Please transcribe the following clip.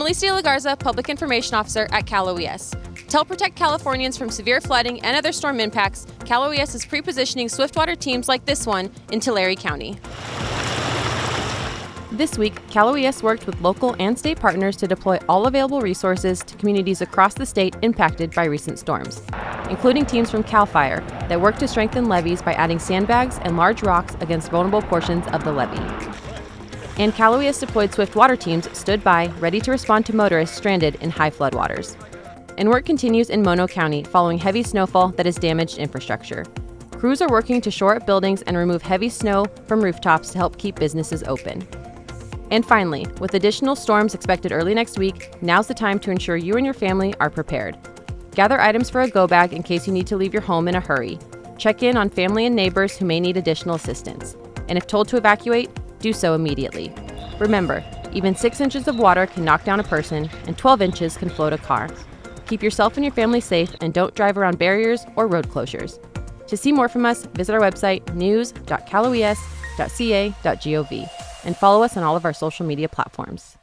Alicia Lagarza, Public Information Officer at Cal OES. To help protect Californians from severe flooding and other storm impacts, Cal OES is pre-positioning swiftwater teams like this one in Tulare County. This week, Cal OES worked with local and state partners to deploy all available resources to communities across the state impacted by recent storms, including teams from CAL FIRE that worked to strengthen levees by adding sandbags and large rocks against vulnerable portions of the levee. And Cal deployed swift water teams stood by, ready to respond to motorists stranded in high floodwaters and work continues in Mono County following heavy snowfall that has damaged infrastructure. Crews are working to shore up buildings and remove heavy snow from rooftops to help keep businesses open. And finally, with additional storms expected early next week, now's the time to ensure you and your family are prepared. Gather items for a go bag in case you need to leave your home in a hurry. Check in on family and neighbors who may need additional assistance. And if told to evacuate, do so immediately. Remember, even 6 inches of water can knock down a person, and 12 inches can float a car. Keep yourself and your family safe and don't drive around barriers or road closures. To see more from us, visit our website news.caloes.ca.gov and follow us on all of our social media platforms.